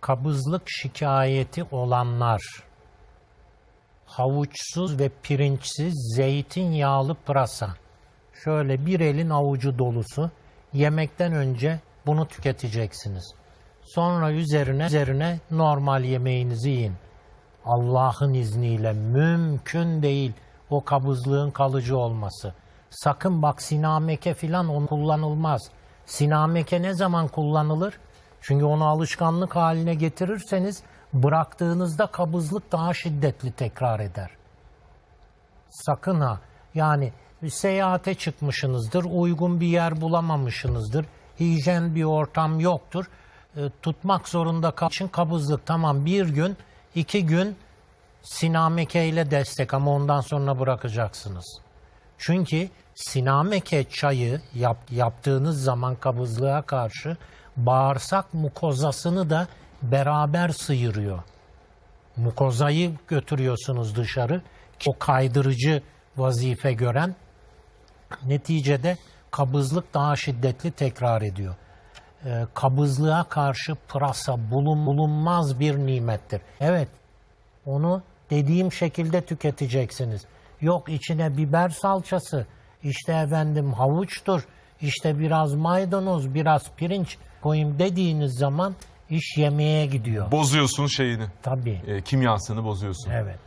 kabızlık şikayeti olanlar havuçsuz ve pirinçsiz zeytinyağlı pırasa. Şöyle bir elin avucu dolusu yemekten önce bunu tüketeceksiniz. Sonra üzerine üzerine normal yemeğinizi yiyin. Allah'ın izniyle mümkün değil o kabızlığın kalıcı olması. Sakın bak sinameke filan onu kullanılmaz. Sinameke ne zaman kullanılır? Çünkü onu alışkanlık haline getirirseniz bıraktığınızda kabızlık daha şiddetli tekrar eder. Sakın ha. Yani seyahate çıkmışsınızdır, uygun bir yer bulamamışsınızdır, hijyen bir ortam yoktur. E, tutmak zorunda kal için kabızlık tamam bir gün, iki gün sinameke ile destek ama ondan sonra bırakacaksınız. Çünkü sinameke çayı yap, yaptığınız zaman kabızlığa karşı bağırsak mukozasını da beraber sıyırıyor mukozayı götürüyorsunuz dışarı. O kaydırıcı vazife gören neticede kabızlık daha şiddetli tekrar ediyor. Ee, kabızlığa karşı pırasa bulun, bulunmaz bir nimettir. Evet onu dediğim şekilde tüketeceksiniz. Yok içine biber salçası, işte efendim havuçtur, işte biraz maydanoz, biraz pirinç koyayım dediğiniz zaman iş yemeğe gidiyor. Bozuyorsun şeyini. Tabii. e, kimyasını bozuyorsun. Evet.